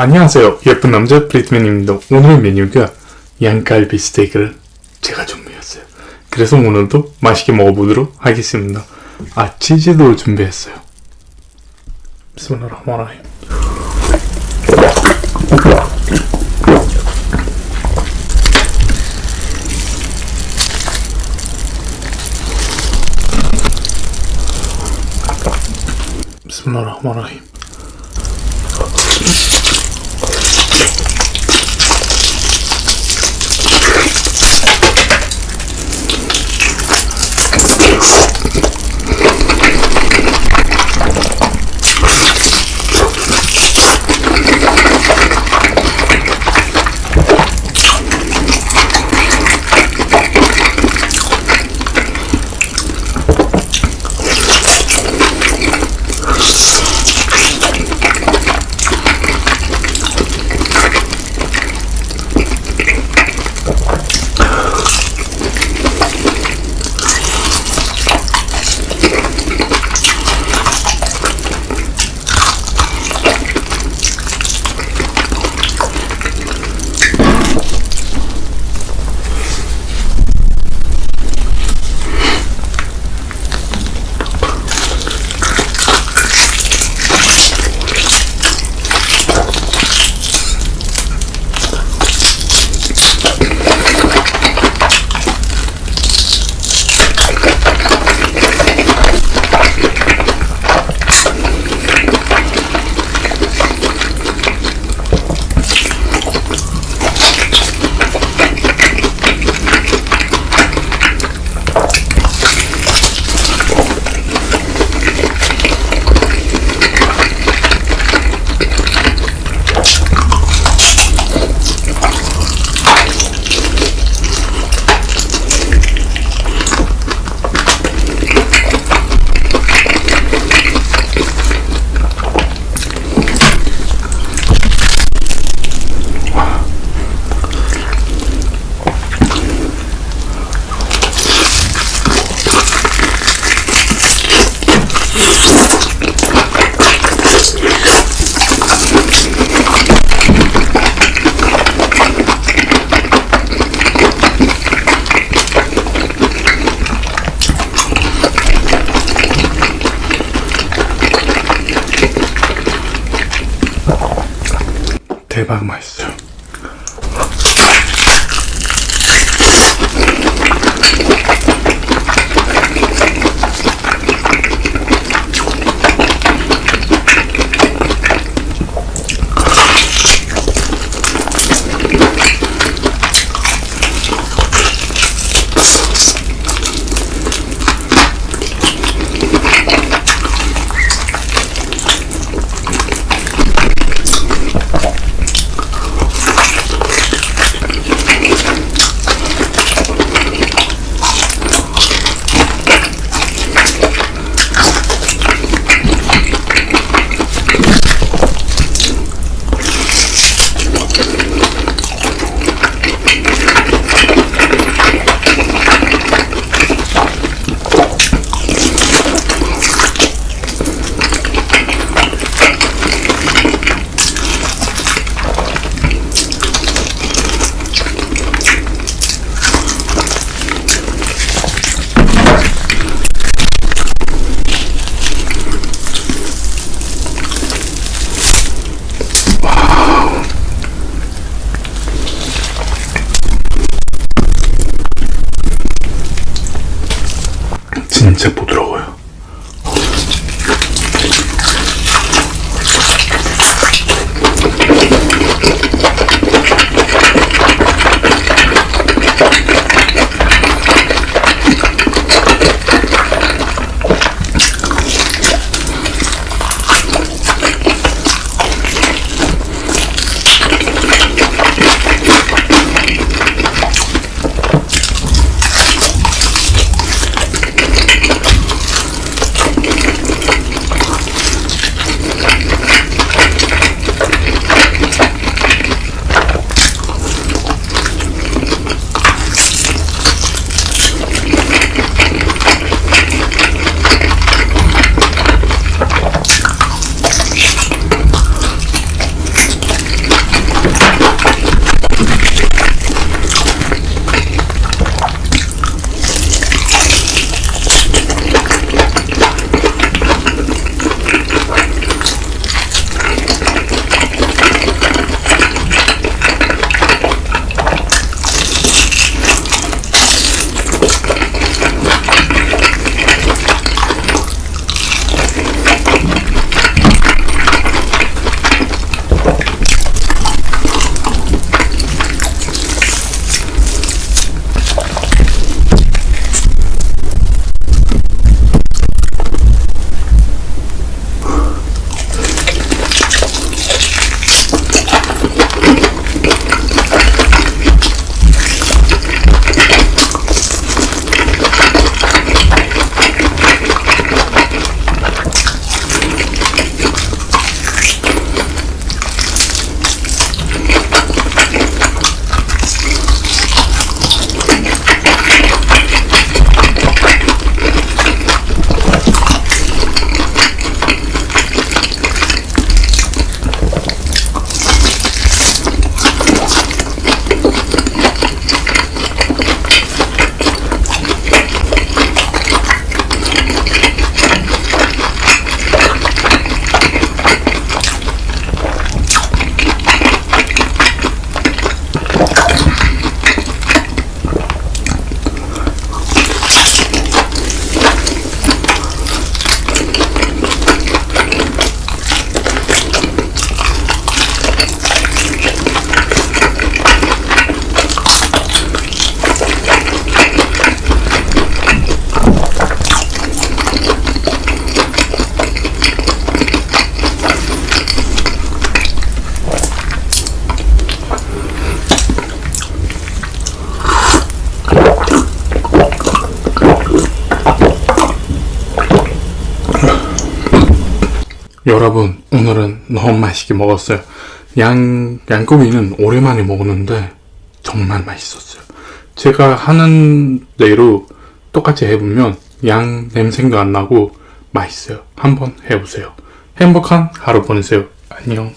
안녕하세요. 예쁜 남자 브리트맨입니다. 오늘 메뉴가 양갈비 스테이크를 제가 준비했어요. 그래서 오늘도 맛있게 먹어보도록 하겠습니다. 아, 치즈도 준비했어요. 비스밀라흐마라힘. 비스밀라흐마라힘. 대박 맛있어요. 진짜 부드러 여러분, 오늘은 너무 맛있게 먹었어요. 양, 양고기는 오랜만에 먹었는데 정말 맛있었어요. 제가 하는 대로 똑같이 해보면 양 냄새도 안 나고 맛있어요. 한번 해보세요. 행복한 하루 보내세요. 안녕.